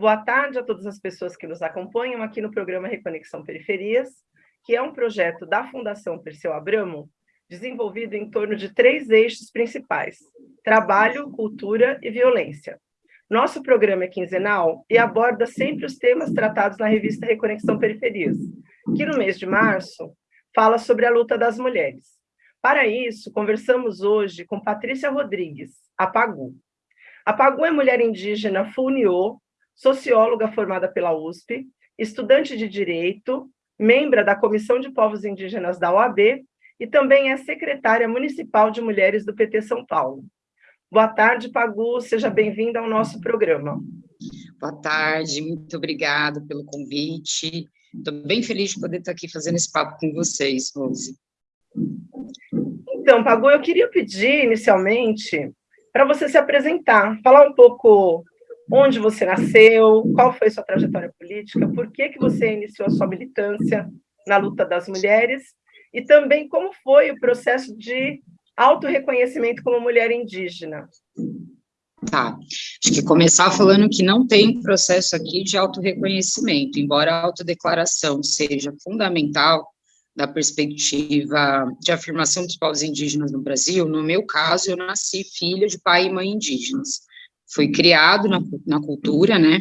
Boa tarde a todas as pessoas que nos acompanham aqui no programa Reconexão Periferias, que é um projeto da Fundação Perseu Abramo, desenvolvido em torno de três eixos principais: trabalho, cultura e violência. Nosso programa é quinzenal e aborda sempre os temas tratados na revista Reconexão Periferias, que no mês de março fala sobre a luta das mulheres. Para isso, conversamos hoje com Patrícia Rodrigues, a Pagu. A Pagu é mulher indígena Funiô, socióloga formada pela USP, estudante de Direito, membra da Comissão de Povos Indígenas da OAB e também é secretária municipal de mulheres do PT São Paulo. Boa tarde, Pagu, seja bem-vinda ao nosso programa. Boa tarde, muito obrigada pelo convite. Estou bem feliz de poder estar aqui fazendo esse papo com vocês, Rose. Então, Pagu, eu queria pedir inicialmente para você se apresentar, falar um pouco onde você nasceu, qual foi sua trajetória política, por que, que você iniciou a sua militância na luta das mulheres, e também como foi o processo de autorreconhecimento como mulher indígena. Tá, acho que começar falando que não tem processo aqui de autorreconhecimento, embora a autodeclaração seja fundamental da perspectiva de afirmação dos povos indígenas no Brasil, no meu caso, eu nasci filha de pai e mãe indígenas foi criado na, na cultura, né,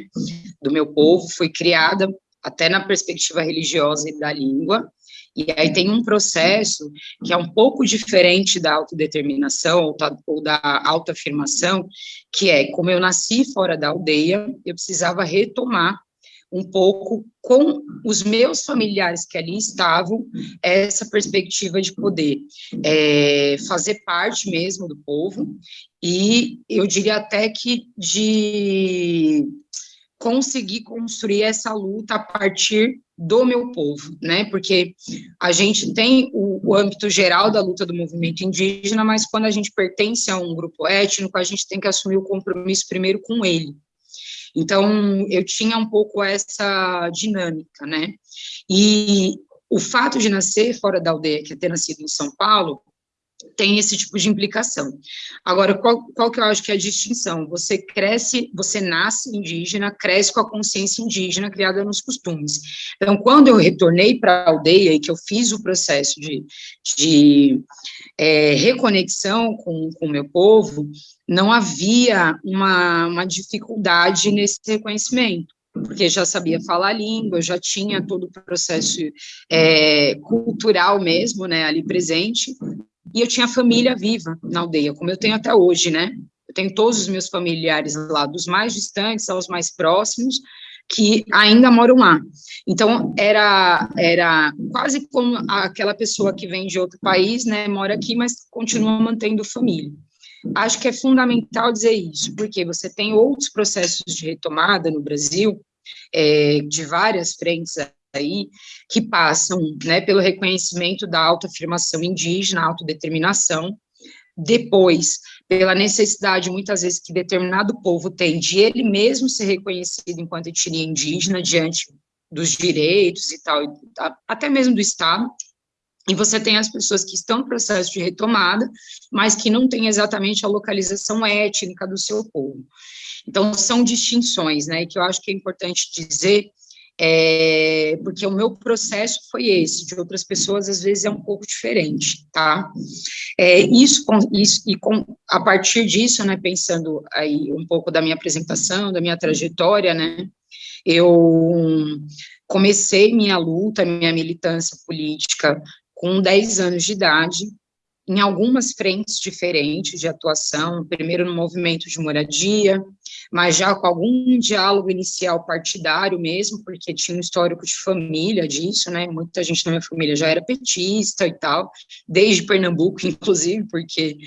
do meu povo, foi criada até na perspectiva religiosa e da língua, e aí tem um processo que é um pouco diferente da autodeterminação ou da autoafirmação, que é, como eu nasci fora da aldeia, eu precisava retomar um pouco com os meus familiares que ali estavam, essa perspectiva de poder é, fazer parte mesmo do povo, e eu diria até que de conseguir construir essa luta a partir do meu povo, né? Porque a gente tem o, o, âmbito geral da luta do movimento indígena, mas quando a gente pertence a um grupo étnico, a gente tem que assumir o compromisso primeiro com ele. Então, eu tinha um pouco essa dinâmica, né? E o fato de nascer fora da aldeia, que é ter nascido em São Paulo, tem esse tipo de implicação. Agora, qual, qual que eu acho que é a distinção? Você cresce, você nasce indígena, cresce com a consciência indígena criada nos costumes. Então, quando eu retornei para a aldeia e que eu fiz o processo de, de é, reconexão com o meu povo, não havia uma, uma dificuldade nesse reconhecimento porque já sabia falar a língua, já tinha todo o processo é, cultural mesmo, né, ali presente, e eu tinha família viva na aldeia, como eu tenho até hoje, né? Eu tenho todos os meus familiares lá, dos mais distantes aos mais próximos, que ainda moram lá. Então, era, era quase como aquela pessoa que vem de outro país, né, mora aqui, mas continua mantendo família. Acho que é fundamental dizer isso, porque você tem outros processos de retomada no Brasil, é, de várias frentes aí, que passam né, pelo reconhecimento da autoafirmação indígena, autodeterminação, depois, pela necessidade, muitas vezes, que determinado povo tem de ele mesmo ser reconhecido enquanto etnia indígena diante dos direitos e tal, até mesmo do Estado, e você tem as pessoas que estão no processo de retomada, mas que não têm exatamente a localização étnica do seu povo. Então, são distinções, né, que eu acho que é importante dizer, é, porque o meu processo foi esse, de outras pessoas às vezes é um pouco diferente, tá? É, isso, com, isso, e com, a partir disso, né, pensando aí um pouco da minha apresentação, da minha trajetória, né, eu comecei minha luta, minha militância política com 10 anos de idade, em algumas frentes diferentes de atuação, primeiro no movimento de moradia, mas já com algum diálogo inicial partidário mesmo, porque tinha um histórico de família disso, né, muita gente na minha família já era petista e tal, desde Pernambuco, inclusive, porque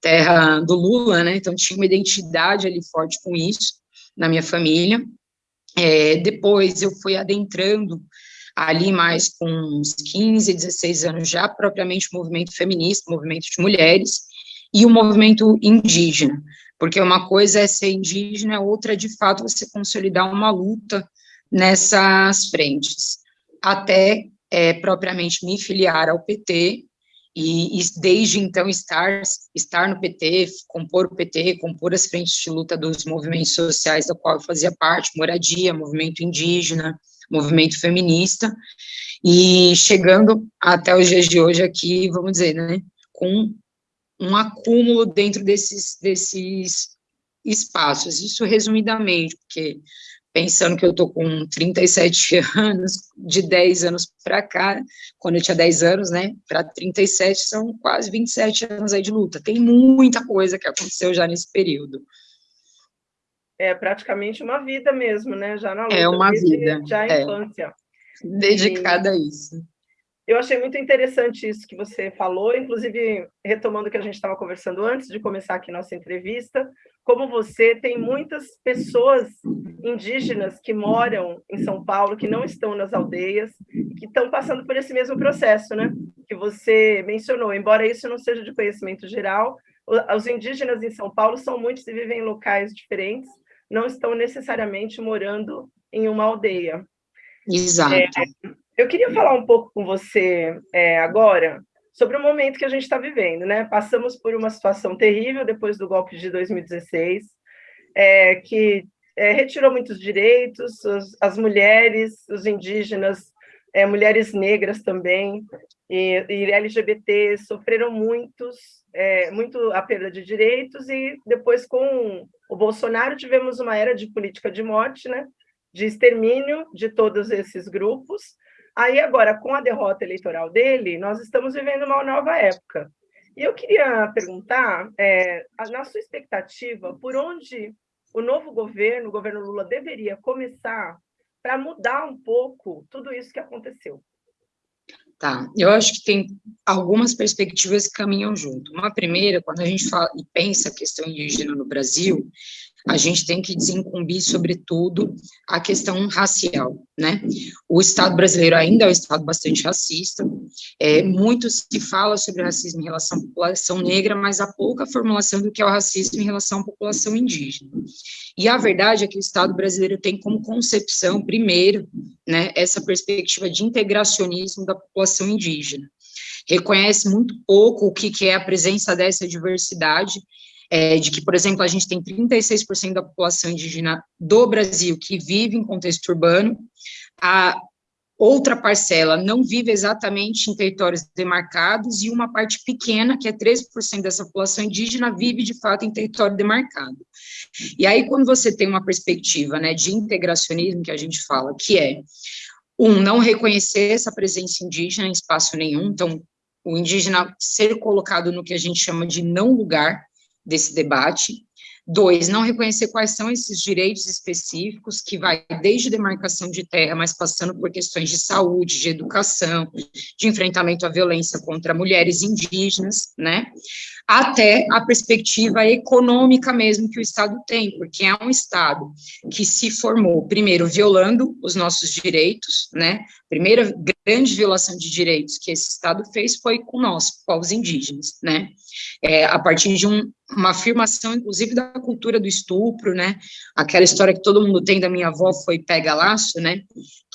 terra do Lula, né, então tinha uma identidade ali forte com isso, na minha família. É, depois eu fui adentrando ali mais com uns 15, 16 anos já, propriamente o movimento feminista, movimento de mulheres, e o movimento indígena, porque uma coisa é ser indígena, outra, de fato, você consolidar uma luta nessas frentes, até é, propriamente me filiar ao PT, e, e, desde então estar, estar no PT, compor o PT, compor as frentes de luta dos movimentos sociais da qual eu fazia parte, moradia, movimento indígena, movimento feminista, e chegando até os dias de hoje aqui, vamos dizer, né, com um acúmulo dentro desses, desses espaços, isso resumidamente, porque pensando que eu tô com 37 anos, de 10 anos para cá, quando eu tinha 10 anos, né, para 37, são quase 27 anos aí de luta, tem muita coisa que aconteceu já nesse período. É praticamente uma vida mesmo, né, já na luta, é uma vida, já a é, infância. Dedicada e... a isso. Eu achei muito interessante isso que você falou, inclusive retomando o que a gente estava conversando antes de começar aqui nossa entrevista, como você tem muitas pessoas indígenas que moram em São Paulo, que não estão nas aldeias, que estão passando por esse mesmo processo, né? Que você mencionou. Embora isso não seja de conhecimento geral, os indígenas em São Paulo são muitos e vivem em locais diferentes, não estão necessariamente morando em uma aldeia. Exato. É, eu queria falar um pouco com você é, agora sobre o momento que a gente está vivendo, né? Passamos por uma situação terrível depois do golpe de 2016, é, que é, retirou muitos direitos, as, as mulheres, os indígenas, é, mulheres negras também, e, e LGBT sofreram muitos, é, muito a perda de direitos, e depois com o Bolsonaro tivemos uma era de política de morte, né? de extermínio de todos esses grupos, Aí, agora, com a derrota eleitoral dele, nós estamos vivendo uma nova época. E eu queria perguntar, é, na sua expectativa, por onde o novo governo, o governo Lula, deveria começar para mudar um pouco tudo isso que aconteceu? Tá, eu acho que tem algumas perspectivas que caminham junto. Uma primeira, quando a gente fala e pensa a questão indígena no Brasil, a gente tem que desincumbir, sobretudo, a questão racial, né? O Estado brasileiro ainda é um Estado bastante racista, é, muito se fala sobre racismo em relação à população negra, mas há pouca formulação do que é o racismo em relação à população indígena. E a verdade é que o Estado brasileiro tem como concepção, primeiro, né, essa perspectiva de integracionismo da população indígena. Reconhece muito pouco o que, que é a presença dessa diversidade é, de que, por exemplo, a gente tem 36% da população indígena do Brasil que vive em contexto urbano, a outra parcela não vive exatamente em territórios demarcados, e uma parte pequena, que é 13% dessa população indígena, vive de fato em território demarcado. E aí, quando você tem uma perspectiva né, de integracionismo, que a gente fala, que é, um, não reconhecer essa presença indígena em espaço nenhum, então, o indígena ser colocado no que a gente chama de não lugar, desse debate. Dois, não reconhecer quais são esses direitos específicos, que vai desde demarcação de terra, mas passando por questões de saúde, de educação, de enfrentamento à violência contra mulheres indígenas, né? Até a perspectiva econômica mesmo que o Estado tem, porque é um Estado que se formou, primeiro, violando os nossos direitos, né? Primeira grande violação de direitos que esse Estado fez foi com nós, povos indígenas, né? É, a partir de um, uma afirmação, inclusive, da cultura do estupro, né? Aquela história que todo mundo tem da minha avó foi pega laço, né?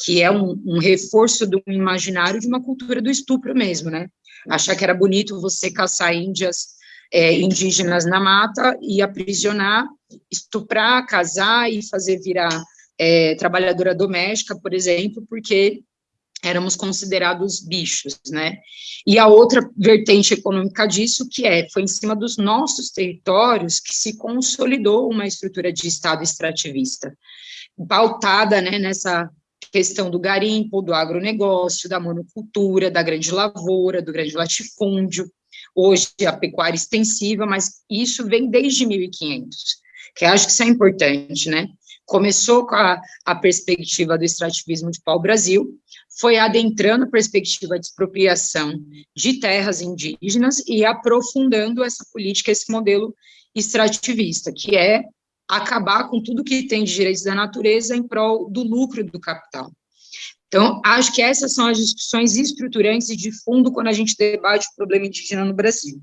Que é um, um reforço do imaginário de uma cultura do estupro mesmo, né? Achar que era bonito você caçar índias é, indígenas na mata e aprisionar, estuprar, casar e fazer virar é, trabalhadora doméstica, por exemplo, porque éramos considerados bichos, né? E a outra vertente econômica disso, que é, foi em cima dos nossos territórios que se consolidou uma estrutura de Estado extrativista, pautada, né, nessa questão do garimpo, do agronegócio, da monocultura, da grande lavoura, do grande latifúndio, hoje a pecuária extensiva, mas isso vem desde 1500, que acho que isso é importante, né? Começou com a, a perspectiva do extrativismo de pau-brasil, foi adentrando a perspectiva de expropriação de terras indígenas e aprofundando essa política, esse modelo extrativista, que é acabar com tudo que tem de direitos da natureza em prol do lucro do capital. Então, acho que essas são as discussões estruturantes e de fundo quando a gente debate o problema indígena no Brasil.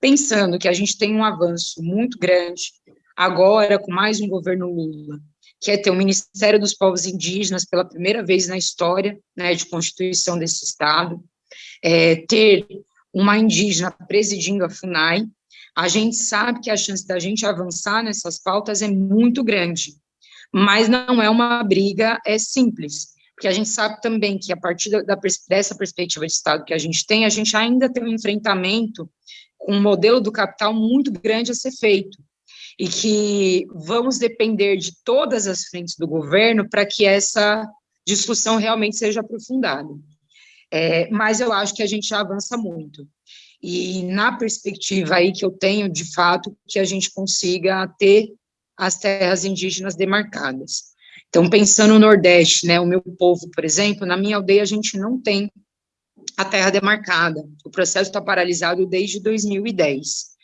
Pensando que a gente tem um avanço muito grande, agora com mais um governo Lula, que é ter o Ministério dos Povos Indígenas pela primeira vez na história né, de constituição desse Estado, é, ter uma indígena presidindo a FUNAI, a gente sabe que a chance da gente avançar nessas pautas é muito grande, mas não é uma briga é simples, porque a gente sabe também que a partir da, dessa perspectiva de Estado que a gente tem, a gente ainda tem um enfrentamento com um modelo do capital muito grande a ser feito, e que vamos depender de todas as frentes do governo para que essa discussão realmente seja aprofundada. É, mas eu acho que a gente já avança muito. E na perspectiva aí que eu tenho, de fato, que a gente consiga ter as terras indígenas demarcadas. Então, pensando no Nordeste, né, o meu povo, por exemplo, na minha aldeia a gente não tem a terra demarcada. O processo está paralisado desde 2010.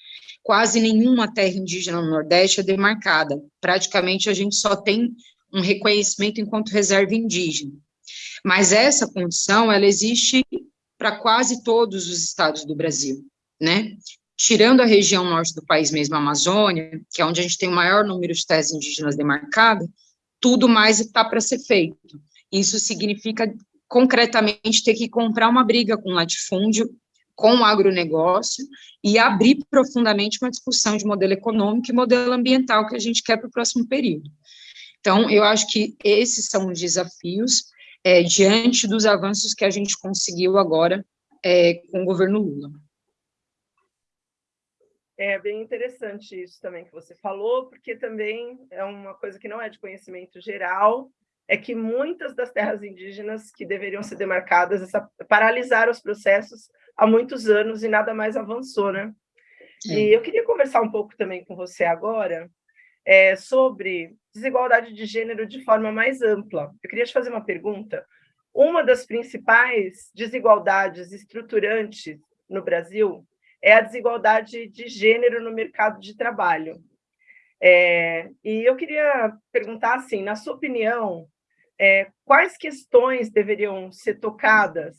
Quase nenhuma terra indígena no Nordeste é demarcada. Praticamente a gente só tem um reconhecimento enquanto reserva indígena. Mas essa condição, ela existe para quase todos os estados do Brasil, né? Tirando a região norte do país mesmo, a Amazônia, que é onde a gente tem o maior número de terras indígenas demarcadas, tudo mais está para ser feito. Isso significa, concretamente, ter que comprar uma briga com o latifúndio, com o agronegócio, e abrir profundamente uma discussão de modelo econômico e modelo ambiental que a gente quer para o próximo período. Então, eu acho que esses são os desafios, é, diante dos avanços que a gente conseguiu agora é, com o governo Lula. É bem interessante isso também que você falou, porque também é uma coisa que não é de conhecimento geral, é que muitas das terras indígenas que deveriam ser demarcadas essa, paralisaram os processos há muitos anos e nada mais avançou, né? É. E eu queria conversar um pouco também com você agora é, sobre desigualdade de gênero de forma mais ampla. Eu queria te fazer uma pergunta. Uma das principais desigualdades estruturantes no Brasil é a desigualdade de gênero no mercado de trabalho. É, e eu queria perguntar assim, na sua opinião, é, quais questões deveriam ser tocadas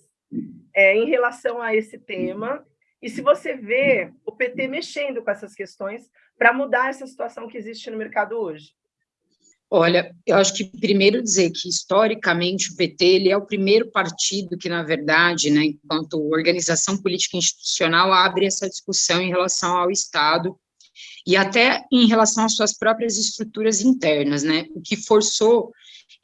é, em relação a esse tema? E se você vê o PT mexendo com essas questões para mudar essa situação que existe no mercado hoje? Olha, eu acho que primeiro dizer que historicamente o PT ele é o primeiro partido que, na verdade, né, enquanto organização política institucional, abre essa discussão em relação ao Estado e até em relação às suas próprias estruturas internas, né, o que forçou,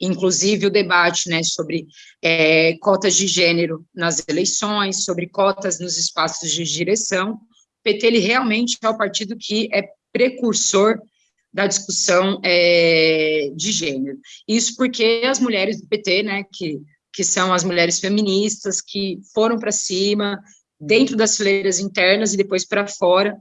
inclusive, o debate, né, sobre é, cotas de gênero nas eleições, sobre cotas nos espaços de direção. O PT ele realmente é o partido que é precursor da discussão é, de gênero. Isso porque as mulheres do PT, né, que, que são as mulheres feministas, que foram para cima, dentro das fileiras internas e depois para fora,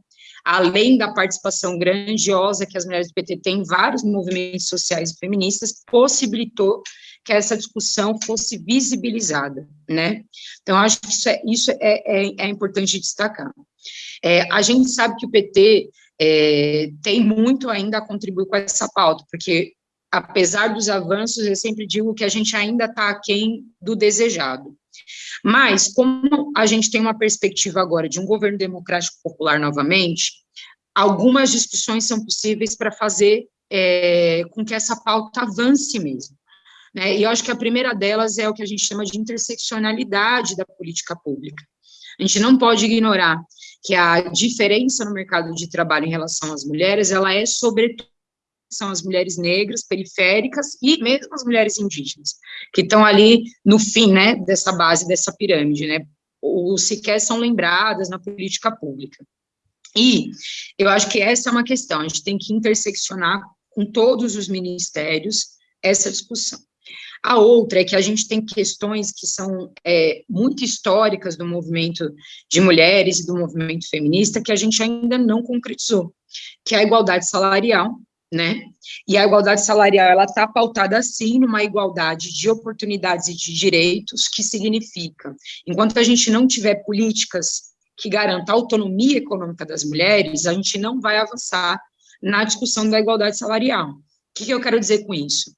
além da participação grandiosa que as mulheres do PT têm em vários movimentos sociais feministas, possibilitou que essa discussão fosse visibilizada, né? Então, acho que isso é, isso é, é, é importante destacar. É, a gente sabe que o PT é, tem muito ainda a contribuir com essa pauta, porque, apesar dos avanços, eu sempre digo que a gente ainda está aquém do desejado. Mas, como a gente tem uma perspectiva agora de um governo democrático popular novamente, algumas discussões são possíveis para fazer é, com que essa pauta avance mesmo. Né? E eu acho que a primeira delas é o que a gente chama de interseccionalidade da política pública. A gente não pode ignorar que a diferença no mercado de trabalho em relação às mulheres, ela é sobretudo são as mulheres negras, periféricas e mesmo as mulheres indígenas, que estão ali no fim, né, dessa base, dessa pirâmide, né, ou sequer são lembradas na política pública. E eu acho que essa é uma questão, a gente tem que interseccionar com todos os ministérios essa discussão. A outra é que a gente tem questões que são é, muito históricas do movimento de mulheres e do movimento feminista que a gente ainda não concretizou, que é a igualdade salarial, né? E a igualdade salarial, ela está pautada, sim, numa igualdade de oportunidades e de direitos, que significa, enquanto a gente não tiver políticas que garantam a autonomia econômica das mulheres, a gente não vai avançar na discussão da igualdade salarial. O que, que eu quero dizer com isso?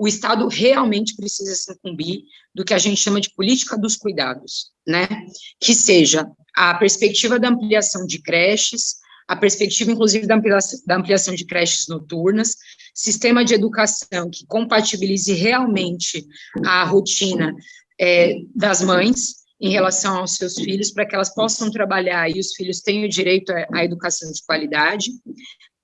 o Estado realmente precisa se incumbir do que a gente chama de política dos cuidados, né? Que seja a perspectiva da ampliação de creches, a perspectiva, inclusive, da ampliação, da ampliação de creches noturnas, sistema de educação que compatibilize realmente a rotina é, das mães, em relação aos seus filhos, para que elas possam trabalhar e os filhos tenham direito à educação de qualidade,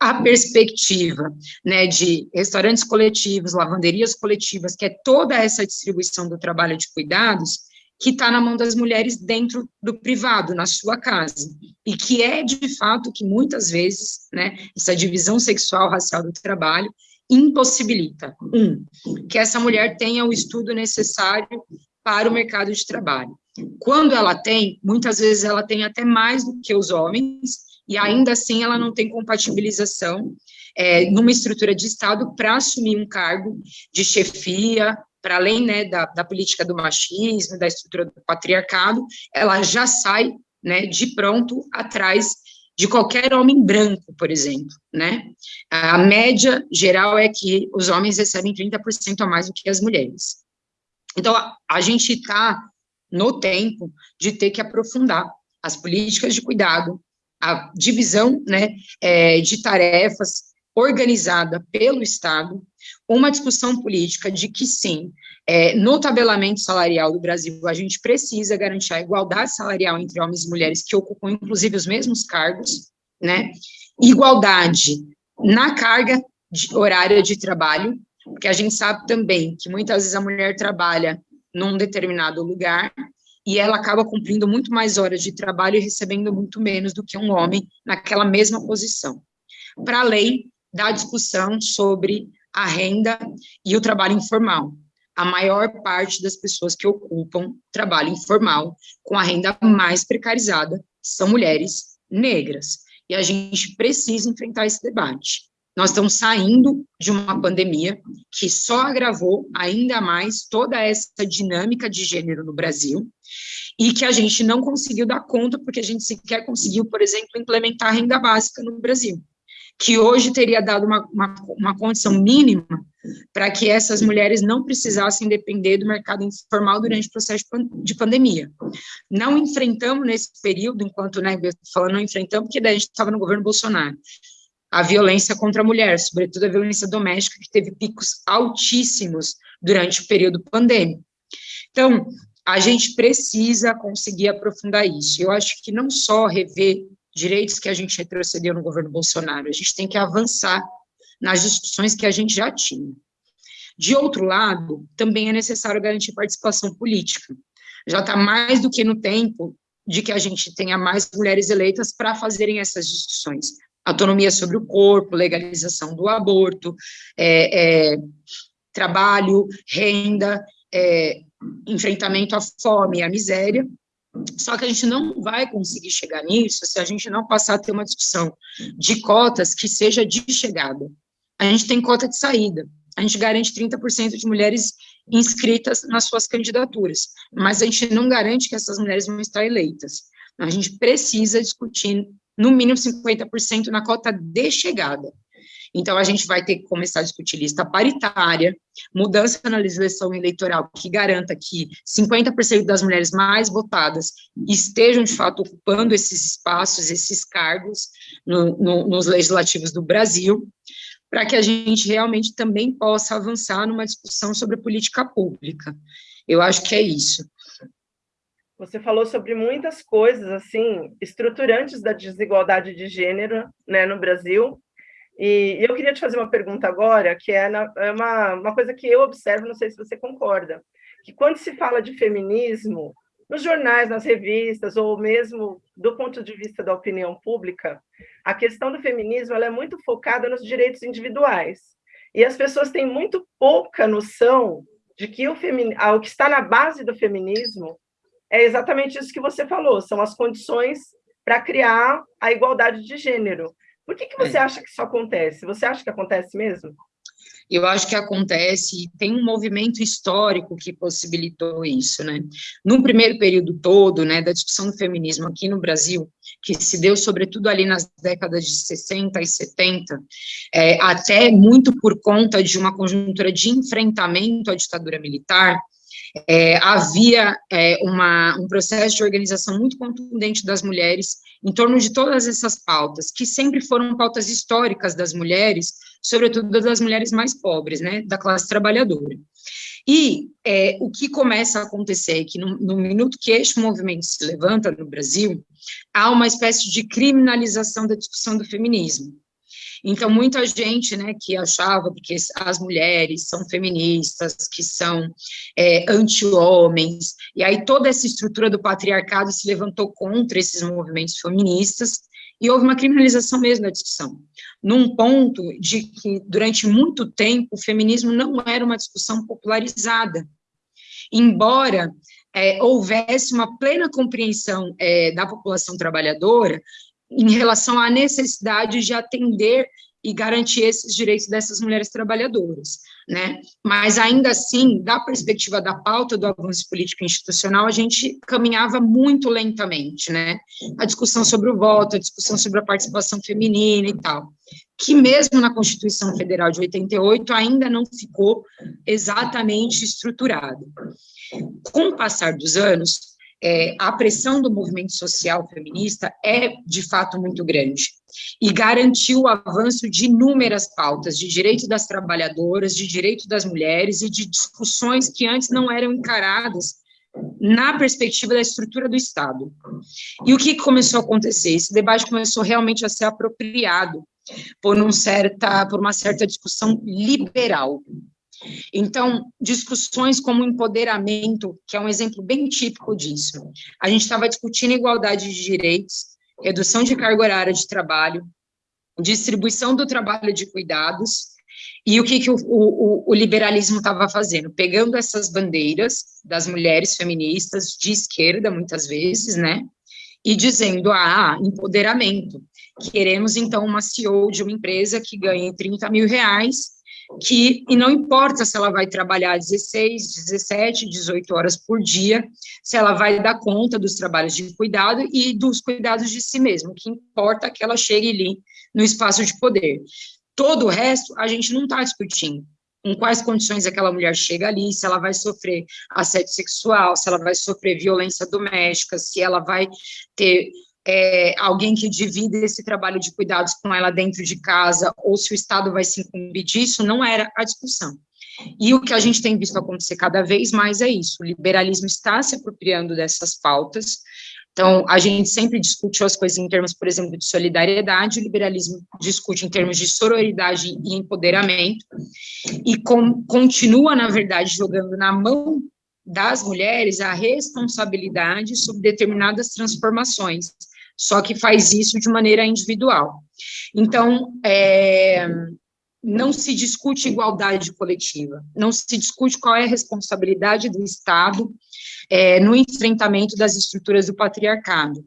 a perspectiva né, de restaurantes coletivos, lavanderias coletivas, que é toda essa distribuição do trabalho de cuidados, que está na mão das mulheres dentro do privado, na sua casa, e que é, de fato, que muitas vezes, né, essa divisão sexual, racial do trabalho, impossibilita, um, que essa mulher tenha o estudo necessário para o mercado de trabalho. Quando ela tem, muitas vezes ela tem até mais do que os homens, e ainda assim ela não tem compatibilização é, numa estrutura de Estado para assumir um cargo de chefia, para além né, da, da, política do machismo, da estrutura do patriarcado, ela já sai né, de pronto atrás de qualquer homem branco, por exemplo, né? A média geral é que os homens recebem 30% a mais do que as mulheres. Então, a, a gente está no tempo de ter que aprofundar as políticas de cuidado, a divisão né, é, de tarefas organizada pelo Estado, uma discussão política de que, sim, é, no tabelamento salarial do Brasil, a gente precisa garantir a igualdade salarial entre homens e mulheres que ocupam, inclusive, os mesmos cargos, né? Igualdade na carga de, horária de trabalho, porque a gente sabe também que muitas vezes a mulher trabalha num determinado lugar e ela acaba cumprindo muito mais horas de trabalho e recebendo muito menos do que um homem naquela mesma posição. Para além da discussão sobre a renda e o trabalho informal. A maior parte das pessoas que ocupam trabalho informal com a renda mais precarizada são mulheres negras. E a gente precisa enfrentar esse debate. Nós estamos saindo de uma pandemia que só agravou ainda mais toda essa dinâmica de gênero no Brasil e que a gente não conseguiu dar conta porque a gente sequer conseguiu, por exemplo, implementar a renda básica no Brasil, que hoje teria dado uma, uma, uma condição mínima para que essas mulheres não precisassem depender do mercado informal durante o processo de pandemia. Não enfrentamos nesse período, enquanto, né, falando não enfrentamos, porque daí a gente estava no governo Bolsonaro, a violência contra a mulher, sobretudo a violência doméstica, que teve picos altíssimos durante o período pandêmico. Então, a gente precisa conseguir aprofundar isso. Eu acho que não só rever direitos que a gente retrocedeu no governo Bolsonaro, a gente tem que avançar nas discussões que a gente já tinha. De outro lado, também é necessário garantir participação política. Já está mais do que no tempo de que a gente tenha mais mulheres eleitas para fazerem essas discussões autonomia sobre o corpo, legalização do aborto, é, é, trabalho, renda, é, enfrentamento à fome e à miséria. Só que a gente não vai conseguir chegar nisso se a gente não passar a ter uma discussão de cotas que seja de chegada. A gente tem cota de saída, a gente garante 30% de mulheres inscritas nas suas candidaturas, mas a gente não garante que essas mulheres vão estar eleitas. A gente precisa discutir no mínimo 50% na cota de chegada. Então, a gente vai ter que começar a discutir lista paritária, mudança na legislação eleitoral que garanta que 50% das mulheres mais votadas estejam, de fato, ocupando esses espaços, esses cargos no, no, nos legislativos do Brasil, para que a gente realmente também possa avançar numa discussão sobre política pública. Eu acho que é isso. Você falou sobre muitas coisas, assim, estruturantes da desigualdade de gênero, né, no Brasil, e eu queria te fazer uma pergunta agora, que é, na, é uma, uma coisa que eu observo, não sei se você concorda, que quando se fala de feminismo, nos jornais, nas revistas, ou mesmo do ponto de vista da opinião pública, a questão do feminismo é muito focada nos direitos individuais. E as pessoas têm muito pouca noção de que o, femin... Ah, o que está na base do feminismo é exatamente isso que você falou, são as condições para criar a igualdade de gênero. Por que, que você é. acha que isso acontece? Você acha que acontece mesmo? Eu acho que acontece, tem um movimento histórico que possibilitou isso, né? No primeiro período todo, né, da discussão do feminismo aqui no Brasil, que se deu sobretudo ali nas décadas de 60 e 70, é, até muito por conta de uma conjuntura de enfrentamento à ditadura militar, é, havia é, uma, um processo de organização muito contundente das mulheres em torno de todas essas pautas, que sempre foram pautas históricas das mulheres, sobretudo das mulheres mais pobres, né, da classe trabalhadora. E é, o que começa a acontecer é que no, no minuto que este movimento se levanta no Brasil, há uma espécie de criminalização da discussão do feminismo. Então, muita gente, né, que achava que as mulheres são feministas, que são é, anti-homens, e aí toda essa estrutura do patriarcado se levantou contra esses movimentos feministas, e houve uma criminalização mesmo da discussão, num ponto de que, durante muito tempo, o feminismo não era uma discussão popularizada, embora é, houvesse uma plena compreensão é, da população trabalhadora em relação à necessidade de atender e garantir esses direitos dessas mulheres trabalhadoras, né? Mas ainda assim, da perspectiva da pauta do avanço político institucional, a gente caminhava muito lentamente, né? A discussão sobre o voto, a discussão sobre a participação feminina e tal, que mesmo na Constituição Federal de 88 ainda não ficou exatamente estruturado. Com o passar dos anos, é, a pressão do movimento social feminista é, de fato, muito grande, e garantiu o avanço de inúmeras pautas, de direito das trabalhadoras, de direito das mulheres, e de discussões que antes não eram encaradas na perspectiva da estrutura do Estado. E o que começou a acontecer? Esse debate começou realmente a ser apropriado por, um certa, por uma certa discussão liberal, então, discussões como empoderamento, que é um exemplo bem típico disso. A gente estava discutindo igualdade de direitos, redução de carga horária de trabalho, distribuição do trabalho de cuidados, e o que, que o, o, o liberalismo estava fazendo? Pegando essas bandeiras das mulheres feministas de esquerda, muitas vezes, né, e dizendo, ah, empoderamento, queremos, então, uma CEO de uma empresa que ganhe 30 mil reais que, e não importa se ela vai trabalhar 16, 17, 18 horas por dia, se ela vai dar conta dos trabalhos de cuidado e dos cuidados de si mesma, o que importa é que ela chegue ali no espaço de poder. Todo o resto, a gente não está discutindo em quais condições aquela mulher chega ali, se ela vai sofrer assédio sexual, se ela vai sofrer violência doméstica, se ela vai ter é, alguém que divida esse trabalho de cuidados com ela dentro de casa, ou se o Estado vai se incumbir disso, não era a discussão. E o que a gente tem visto acontecer cada vez mais é isso, o liberalismo está se apropriando dessas pautas, então, a gente sempre discute as coisas em termos, por exemplo, de solidariedade, o liberalismo discute em termos de sororidade e empoderamento, e com, continua, na verdade, jogando na mão das mulheres a responsabilidade sobre determinadas transformações, só que faz isso de maneira individual. Então, é, não se discute igualdade coletiva, não se discute qual é a responsabilidade do Estado é, no enfrentamento das estruturas do patriarcado.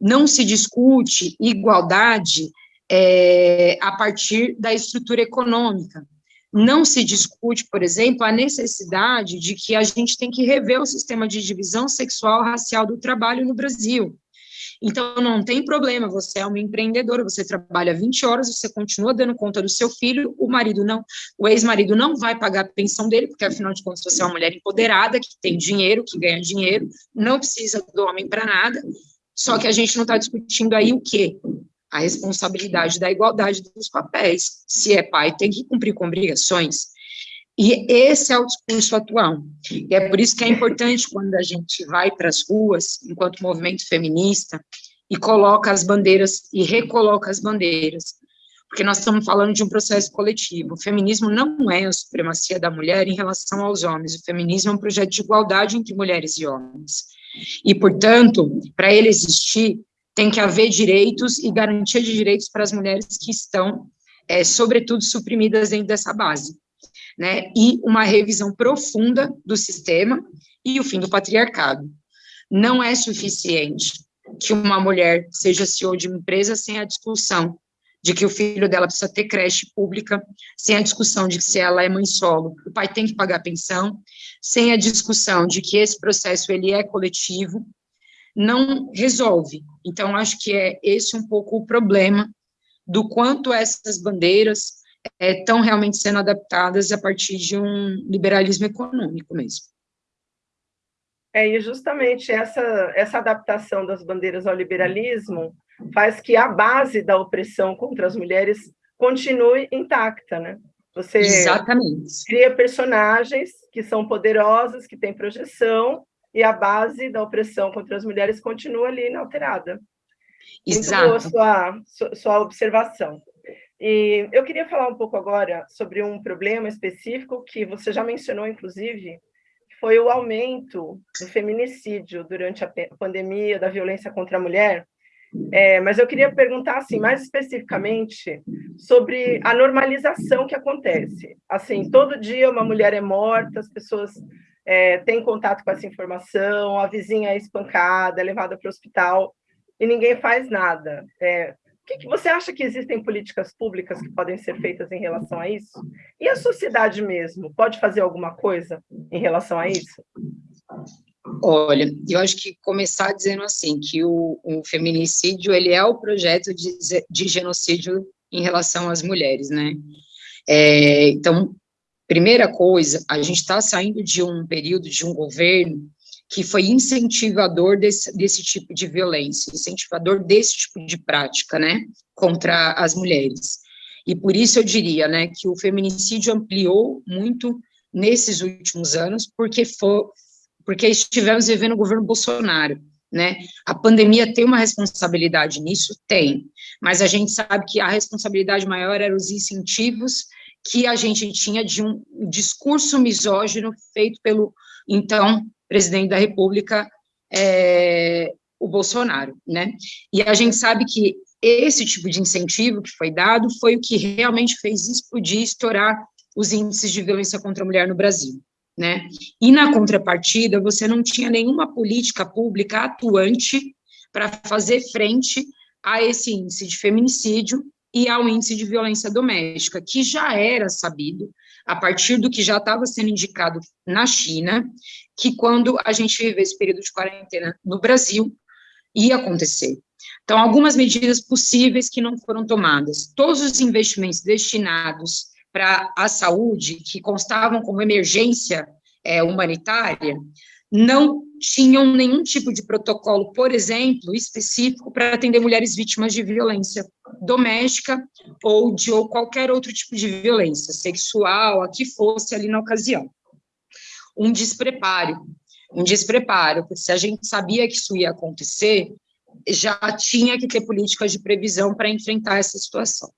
Não se discute igualdade é, a partir da estrutura econômica. Não se discute, por exemplo, a necessidade de que a gente tem que rever o sistema de divisão sexual racial do trabalho no Brasil. Então, não tem problema, você é uma empreendedora, você trabalha 20 horas, você continua dando conta do seu filho, o marido não, o ex-marido não vai pagar a pensão dele, porque afinal de contas você é uma mulher empoderada, que tem dinheiro, que ganha dinheiro, não precisa do homem para nada, só que a gente não está discutindo aí o quê? A responsabilidade da igualdade dos papéis. Se é pai, tem que cumprir com obrigações. E esse é o discurso atual. E é por isso que é importante quando a gente vai para as ruas, enquanto movimento feminista, e coloca as bandeiras, e recoloca as bandeiras, porque nós estamos falando de um processo coletivo. O feminismo não é a supremacia da mulher em relação aos homens, o feminismo é um projeto de igualdade entre mulheres e homens. E, portanto, para ele existir, tem que haver direitos e garantia de direitos para as mulheres que estão, é, sobretudo, suprimidas dentro dessa base né, e uma revisão profunda do sistema e o fim do patriarcado. Não é suficiente que uma mulher seja CEO de uma empresa sem a discussão de que o filho dela precisa ter creche pública, sem a discussão de que se ela é mãe solo, o pai tem que pagar pensão, sem a discussão de que esse processo ele é coletivo, não resolve. Então, acho que é esse um pouco o problema do quanto essas bandeiras estão é, realmente sendo adaptadas a partir de um liberalismo econômico mesmo. É, e justamente essa, essa adaptação das bandeiras ao liberalismo faz que a base da opressão contra as mulheres continue intacta, né? Você Exatamente. cria personagens que são poderosos, que têm projeção, e a base da opressão contra as mulheres continua ali inalterada. Exato. Muito boa sua, sua observação. E eu queria falar um pouco agora sobre um problema específico que você já mencionou, inclusive, foi o aumento do feminicídio durante a pandemia da violência contra a mulher. É, mas eu queria perguntar, assim, mais especificamente, sobre a normalização que acontece. Assim, todo dia uma mulher é morta, as pessoas é, têm contato com essa informação, a vizinha é espancada, é levada para o hospital, e ninguém faz nada. É, que, que, você acha que existem políticas públicas que podem ser feitas em relação a isso? E a sociedade mesmo pode fazer alguma coisa em relação a isso? Olha, eu acho que começar dizendo assim que o, o feminicídio ele é o projeto de, de, genocídio em relação às mulheres, né? É, então, primeira coisa, a gente está saindo de um período de um governo que foi incentivador desse, desse tipo de violência, incentivador desse tipo de prática, né, contra as mulheres. E por isso eu diria, né, que o feminicídio ampliou muito nesses últimos anos, porque foi, porque estivemos vivendo o governo Bolsonaro, né? A pandemia tem uma responsabilidade nisso? Tem, mas a gente sabe que a responsabilidade maior eram os incentivos que a gente tinha de um discurso misógino feito pelo, então, presidente da República, é, o Bolsonaro, né? E a gente sabe que esse tipo de incentivo que foi dado foi o que realmente fez explodir, estourar os índices de violência contra a mulher no Brasil, né? E na contrapartida, você não tinha nenhuma política pública atuante para fazer frente a esse índice de feminicídio e ao índice de violência doméstica, que já era sabido, a partir do que já estava sendo indicado na China, que quando a gente vive esse período de quarentena no Brasil, ia acontecer. Então, algumas medidas possíveis que não foram tomadas. Todos os investimentos destinados para a saúde, que constavam como emergência é, humanitária, não tinham nenhum tipo de protocolo, por exemplo, específico para atender mulheres vítimas de violência doméstica ou de ou qualquer outro tipo de violência sexual, a que fosse ali na ocasião. Um despreparo, um despreparo, porque se a gente sabia que isso ia acontecer, já tinha que ter políticas de previsão para enfrentar essa situação.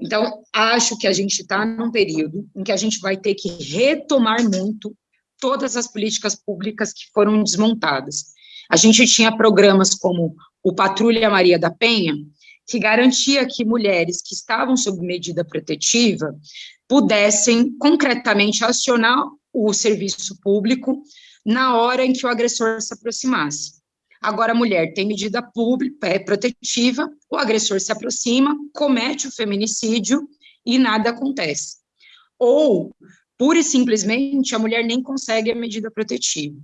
Então, acho que a gente está num período em que a gente vai ter que retomar muito todas as políticas públicas que foram desmontadas. A gente tinha programas como o Patrulha Maria da Penha, que garantia que mulheres que estavam sob medida protetiva pudessem concretamente acionar o serviço público na hora em que o agressor se aproximasse. Agora, a mulher tem medida pública, é protetiva, o agressor se aproxima, comete o feminicídio e nada acontece. Ou pura e simplesmente a mulher nem consegue a medida protetiva.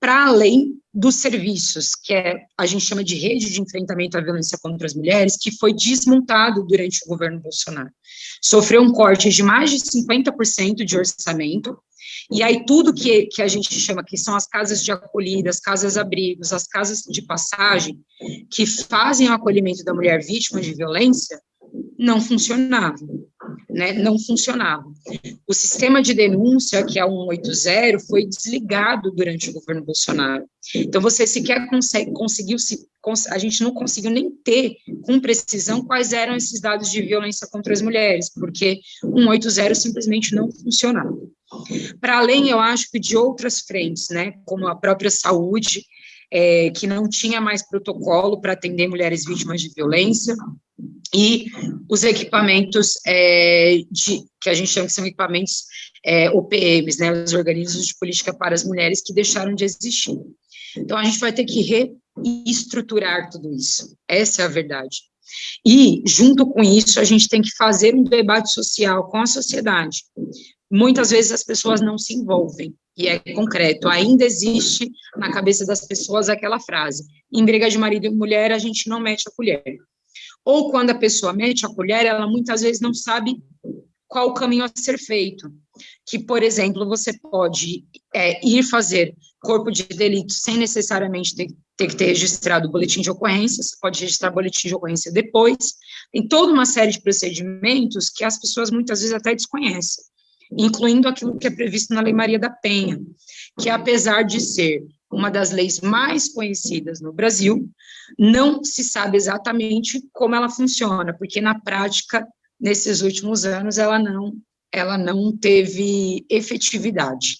Para além dos serviços, que é, a gente chama de rede de enfrentamento à violência contra as mulheres, que foi desmontado durante o governo Bolsonaro. Sofreu um corte de mais de 50% de orçamento, e aí tudo que, que a gente chama que são as casas de acolhida, as casas-abrigos, as casas de passagem, que fazem o acolhimento da mulher vítima de violência, não funcionavam né, não funcionavam. O sistema de denúncia, que é o 180, foi desligado durante o governo Bolsonaro. Então, você sequer consegue, conseguiu, se, a gente não conseguiu nem ter com precisão quais eram esses dados de violência contra as mulheres, porque o 180 simplesmente não funcionava. Para além, eu acho que de outras frentes, né, como a própria saúde, é, que não tinha mais protocolo para atender mulheres vítimas de violência, e os equipamentos é, de, que a gente chama que são equipamentos é, OPMs, né, os organismos de política para as mulheres que deixaram de existir. Então, a gente vai ter que reestruturar tudo isso, essa é a verdade. E, junto com isso, a gente tem que fazer um debate social com a sociedade. Muitas vezes as pessoas não se envolvem, e é concreto, ainda existe na cabeça das pessoas aquela frase, em briga de marido e mulher, a gente não mete a colher. Ou quando a pessoa mete a colher, ela muitas vezes não sabe qual o caminho a ser feito. Que, por exemplo, você pode é, ir fazer corpo de delito sem necessariamente ter, ter que ter registrado o boletim de ocorrência, você pode registrar boletim de ocorrência depois, tem toda uma série de procedimentos que as pessoas muitas vezes até desconhecem, incluindo aquilo que é previsto na Lei Maria da Penha, que apesar de ser uma das leis mais conhecidas no Brasil, não se sabe exatamente como ela funciona, porque na prática, nesses últimos anos, ela não, ela não teve efetividade.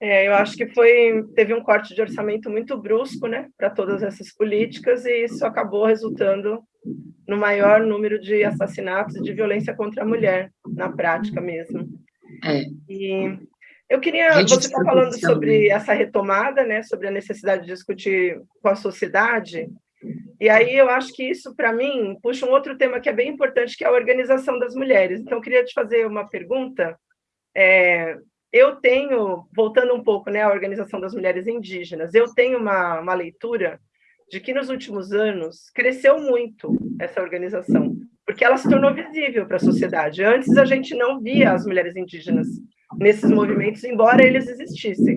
É, eu acho que foi teve um corte de orçamento muito brusco, né, para todas essas políticas e isso acabou resultando no maior número de assassinatos e de violência contra a mulher na prática mesmo. É. E eu queria você está falando sobre essa retomada, né, sobre a necessidade de discutir com a sociedade. E aí eu acho que isso para mim puxa um outro tema que é bem importante, que é a organização das mulheres. Então eu queria te fazer uma pergunta. É, eu tenho, voltando um pouco né, à organização das mulheres indígenas, eu tenho uma, uma leitura de que nos últimos anos cresceu muito essa organização, porque ela se tornou visível para a sociedade. Antes a gente não via as mulheres indígenas nesses movimentos, embora eles existissem.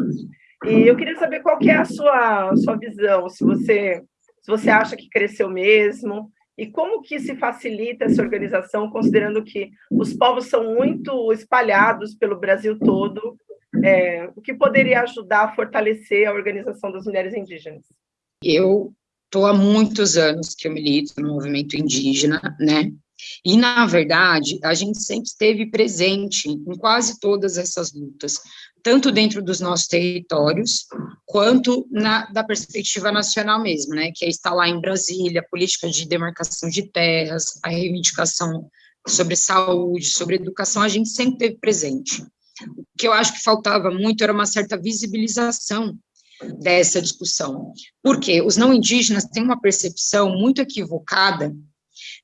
E eu queria saber qual que é a sua, sua visão, se você, se você acha que cresceu mesmo, e como que se facilita essa organização, considerando que os povos são muito espalhados pelo Brasil todo? É, o que poderia ajudar a fortalecer a organização das mulheres indígenas? Eu estou há muitos anos que eu milito no movimento indígena, né? E, na verdade, a gente sempre esteve presente em quase todas essas lutas, tanto dentro dos nossos territórios, quanto na, da perspectiva nacional mesmo, né, que é estar lá em Brasília, política de demarcação de terras, a reivindicação sobre saúde, sobre educação, a gente sempre teve presente. O que eu acho que faltava muito era uma certa visibilização dessa discussão, porque os não indígenas têm uma percepção muito equivocada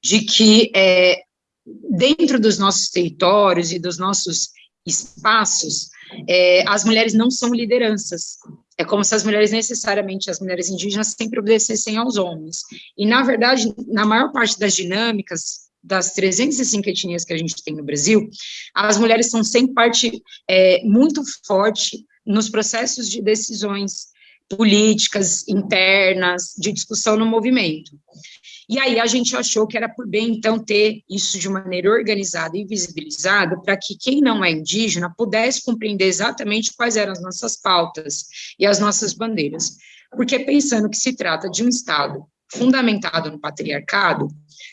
de que é, dentro dos nossos territórios e dos nossos espaços, é, as mulheres não são lideranças. É como se as mulheres, necessariamente, as mulheres indígenas, sempre obedecessem aos homens. E, na verdade, na maior parte das dinâmicas, das 305 etnias que a gente tem no Brasil, as mulheres são sempre parte é, muito forte nos processos de decisões políticas internas, de discussão no movimento. E aí a gente achou que era por bem, então, ter isso de maneira organizada e visibilizada, para que quem não é indígena pudesse compreender exatamente quais eram as nossas pautas e as nossas bandeiras. Porque pensando que se trata de um Estado fundamentado no patriarcado,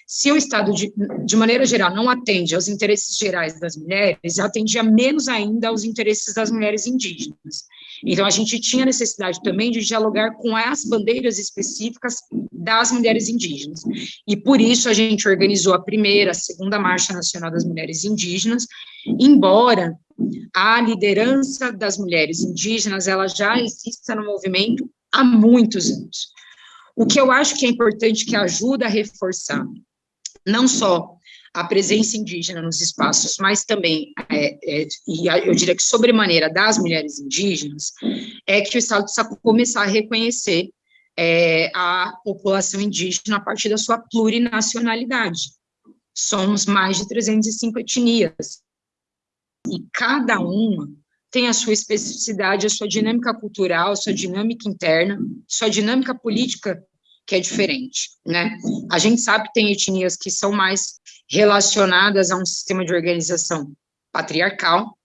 se o Estado, de, de maneira geral, não atende aos interesses gerais das mulheres, atendia menos ainda aos interesses das mulheres indígenas. Então, a gente tinha necessidade também de dialogar com as bandeiras específicas das mulheres indígenas. E por isso a gente organizou a primeira, a segunda Marcha Nacional das Mulheres Indígenas, embora a liderança das mulheres indígenas, ela já exista no movimento há muitos anos. O que eu acho que é importante, que ajuda a reforçar, não só a presença indígena nos espaços, mas também, é, é, e eu diria que sobremaneira das mulheres indígenas, é que o Estado precisa começar a reconhecer é, a população indígena a partir da sua plurinacionalidade. Somos mais de 305 etnias, e cada uma tem a sua especificidade, a sua dinâmica cultural, a sua dinâmica interna, sua dinâmica política que é diferente, né? A gente sabe que tem etnias que são mais relacionadas a um sistema de organização patriarcal,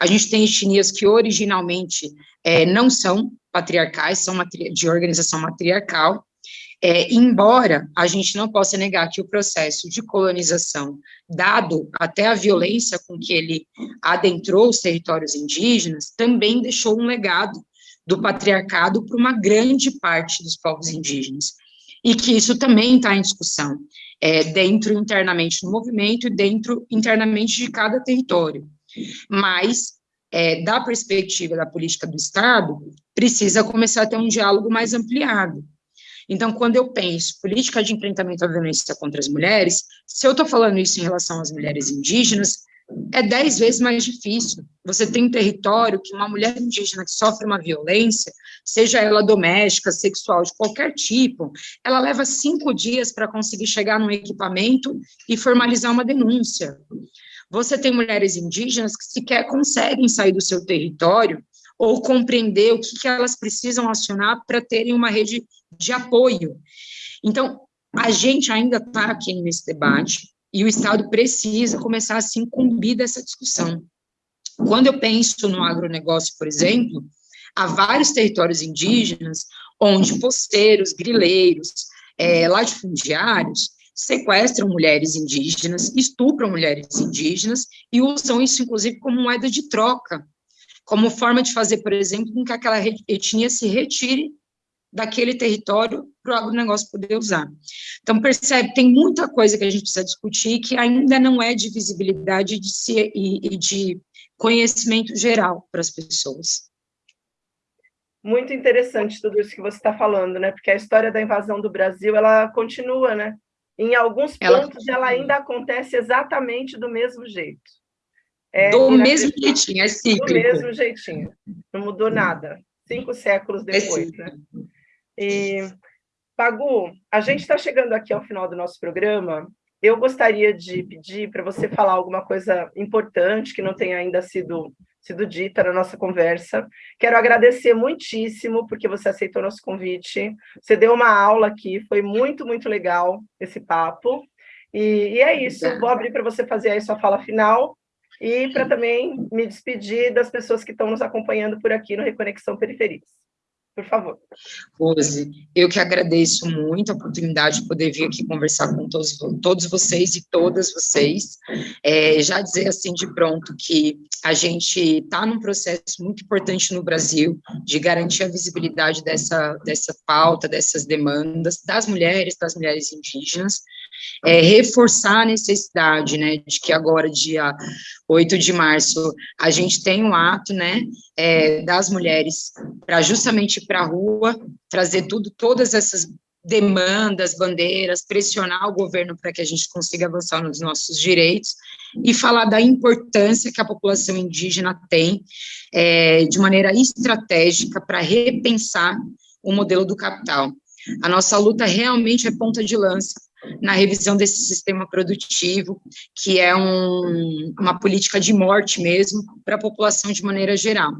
a gente tem etnias que originalmente é, não são patriarcais, são de organização matriarcal, é, embora a gente não possa negar que o processo de colonização, dado até a violência com que ele adentrou os territórios indígenas, também deixou um legado do patriarcado para uma grande parte dos povos indígenas e que isso também está em discussão, é, dentro internamente no movimento e dentro internamente de cada território. Mas, é, da perspectiva da política do Estado, precisa começar a ter um diálogo mais ampliado. Então, quando eu penso política de enfrentamento à violência contra as mulheres, se eu estou falando isso em relação às mulheres indígenas, é dez vezes mais difícil. Você tem um território que uma mulher indígena que sofre uma violência, seja ela doméstica, sexual, de qualquer tipo, ela leva cinco dias para conseguir chegar num equipamento e formalizar uma denúncia. Você tem mulheres indígenas que sequer conseguem sair do seu território ou compreender o que, que elas precisam acionar para terem uma rede de apoio. Então, a gente ainda está aqui nesse debate, e o Estado precisa começar a se incumbir dessa discussão. Quando eu penso no agronegócio, por exemplo, há vários territórios indígenas onde posteiros, grileiros, é, latifundiários sequestram mulheres indígenas, estupram mulheres indígenas e usam isso, inclusive, como moeda de troca, como forma de fazer, por exemplo, com que aquela etnia se retire daquele território para o agronegócio poder usar. Então, percebe, tem muita coisa que a gente precisa discutir que ainda não é de visibilidade de si, e, e de conhecimento geral para as pessoas. Muito interessante tudo isso que você está falando, né? Porque a história da invasão do Brasil, ela continua, né? Em alguns pontos, ela, ela ainda acontece exatamente do mesmo jeito. É, do mesmo jeitinho, é cíclico. Do mesmo jeitinho. Não mudou nada. Cinco séculos é depois, é né? E, Pagu, a gente está chegando aqui ao final do nosso programa. Eu gostaria de pedir para você falar alguma coisa importante que não tenha ainda sido, sido dita na nossa conversa. Quero agradecer muitíssimo porque você aceitou nosso convite. Você deu uma aula aqui, foi muito, muito legal esse papo. E, e é isso, vou abrir para você fazer aí sua fala final e para também me despedir das pessoas que estão nos acompanhando por aqui no Reconexão Periferias por favor. Rose, eu que agradeço muito a oportunidade de poder vir aqui conversar com todos, todos vocês e todas vocês. É, já dizer assim de pronto que a gente está num processo muito importante no Brasil de garantir a visibilidade dessa, dessa pauta, dessas demandas das mulheres, das mulheres indígenas, é, reforçar a necessidade, né, de que agora, dia 8 de março, a gente tem um ato, né, é, das mulheres para justamente para a rua, trazer tudo, todas essas demandas, bandeiras, pressionar o governo para que a gente consiga avançar nos nossos direitos e falar da importância que a população indígena tem é, de maneira estratégica para repensar o modelo do capital. A nossa luta realmente é ponta de lança na revisão desse sistema produtivo, que é um, uma política de morte mesmo para a população de maneira geral.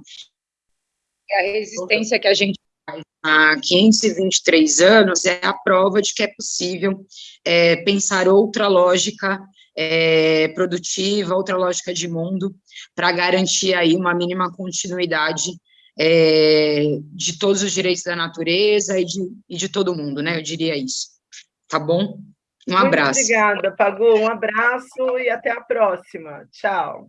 A resistência que a gente faz há 523 anos é a prova de que é possível é, pensar outra lógica é, produtiva, outra lógica de mundo, para garantir aí uma mínima continuidade é, de todos os direitos da natureza e de, e de todo mundo, né? Eu diria isso. Tá bom? Um Muito abraço. obrigada, Pagu. Um abraço e até a próxima. Tchau.